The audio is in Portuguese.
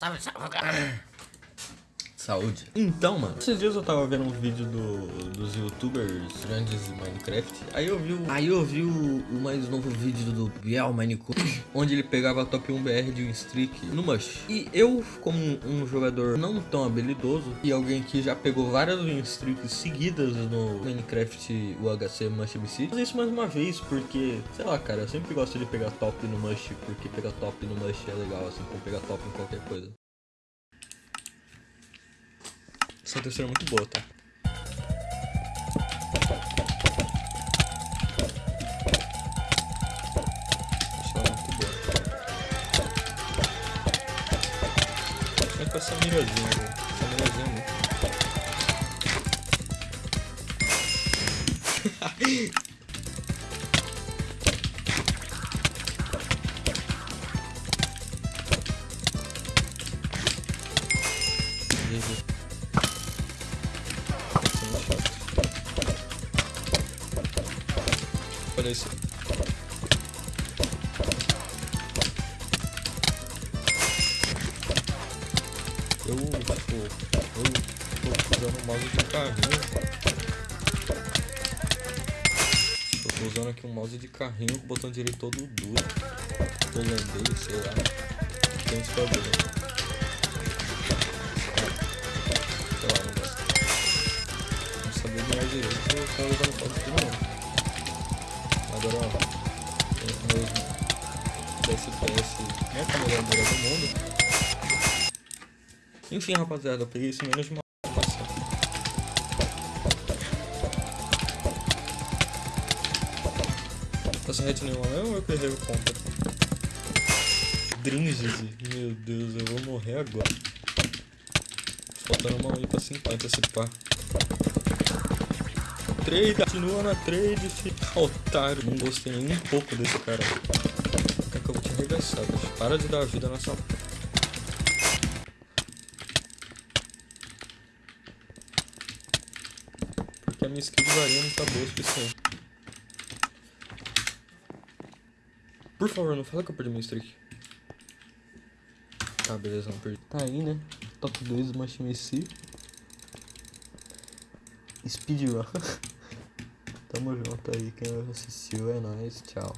Tao phải sợ Saúde. Então, mano, esses dias eu tava vendo um vídeo do, dos youtubers grandes de Minecraft. Aí eu vi, o, aí eu vi o, o mais novo vídeo do Biel Minecraft, onde ele pegava a top 1 BR de um streak no Mush. E eu, como um jogador não tão habilidoso, e alguém que já pegou várias win streaks seguidas no Minecraft UHC Mush MC, fazer isso mais uma vez, porque, sei lá, cara, eu sempre gosto de pegar top no Mush, porque pegar top no Mush é legal, assim, como pegar top em qualquer coisa. Essa é muito boa, tá? Essa é mirazinha, velho. Essa mirazinha é muito. Olha isso. Eu, tipo, eu tô usando o mouse de carrinho. Eu tô usando aqui um mouse de carrinho com o botão direito todo duro. Holandês, sei lá. Tem esse problema. Sei lá, não gosto. Não sabia virar direito, eu tava usando o mouse de novo. Agora, ó, tem meus 10 FPS, não é a melhor do mundo. Enfim, rapaziada, eu peguei isso menos de uma sem hit nenhuma mesmo ou eu errei o conta? Dringes, meu Deus, eu vou morrer agora. Faltando uma aí pra 50 esse pá trade, continua na trade, filho. Otário, não gostei nem um pouco desse cara. Quer que eu vou te arregaçar, bicho. Para de dar vida nessa... Porque a minha skill de varinha não tá boa o. Por favor, não fala que eu perdi minha streak. Tá, beleza, não perdi. Tá aí, né? Top 2 do MC. Speedrun. Tamo junto aí, quem assistiu é nóis, tchau.